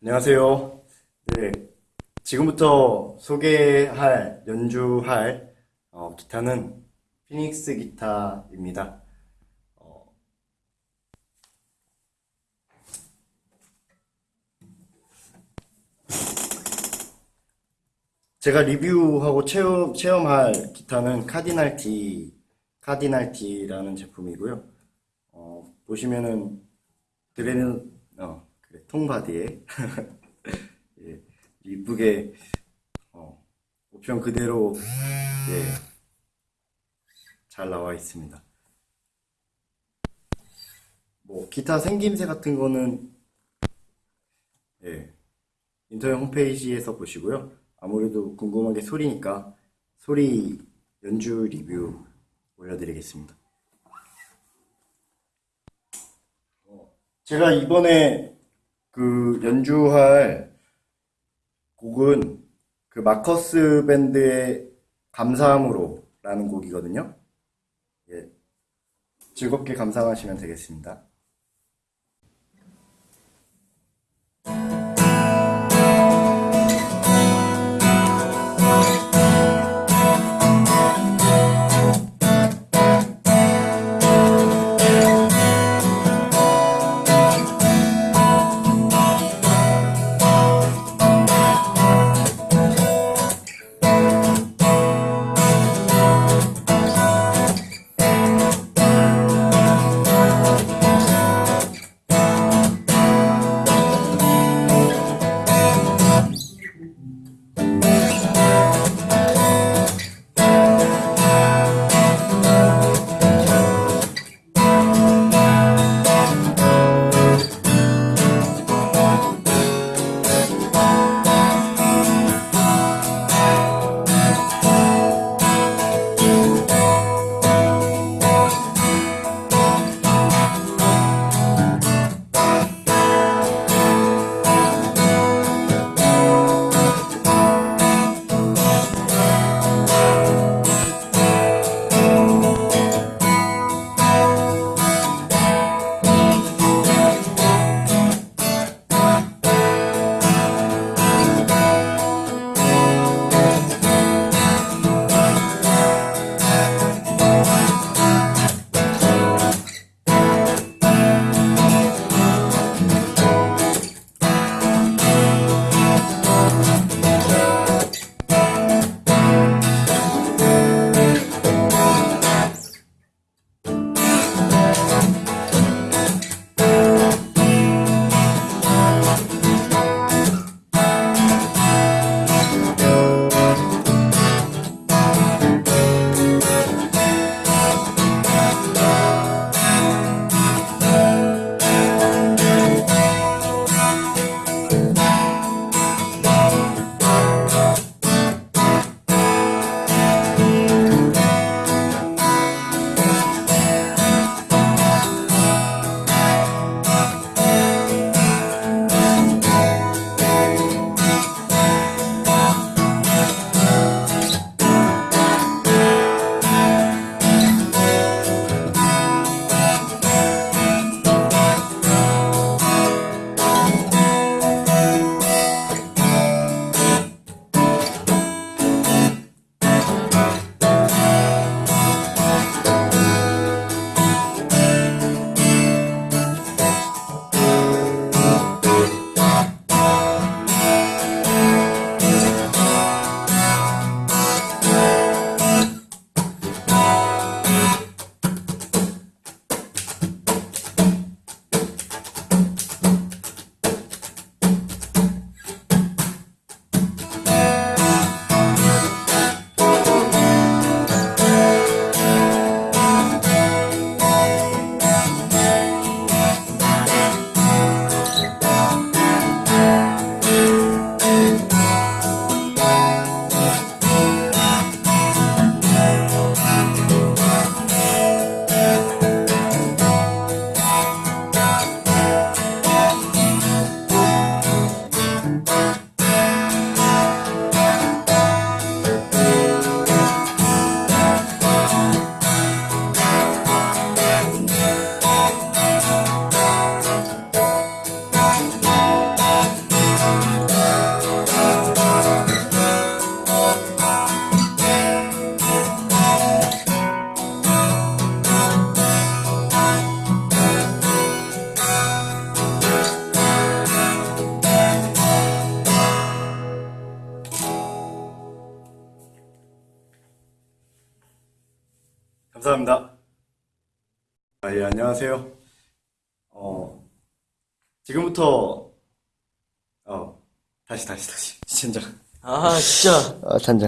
안녕하세요. 네, 지금부터 소개할, 연주할 어, 기타는 피닉스 기타입니다. 어, 제가 리뷰하고 체험, 체험할 기타는 카디날 D, 카디날 D라는 제품이고요. 어, 보시면은 드레는 어, 그래, 통바디에 예, 이쁘게 어, 옵션 그대로 예, 잘 나와 있습니다. 뭐 기타 생김새 같은 거는 예, 인터넷 홈페이지에서 보시고요. 아무래도 궁금한 게 소리니까 소리 연주 리뷰 올려드리겠습니다. 제가 이번에 그 연주할 곡은 그 마커스 밴드의 감사함으로 라는 곡이거든요. 예. 즐겁게 감상하시면 되겠습니다. 감사합니다. 아, 예, 안녕하세요. 어, 지금부터, 어, 다시, 다시, 다시. 진짜. 아, 진짜. 아, 잔장.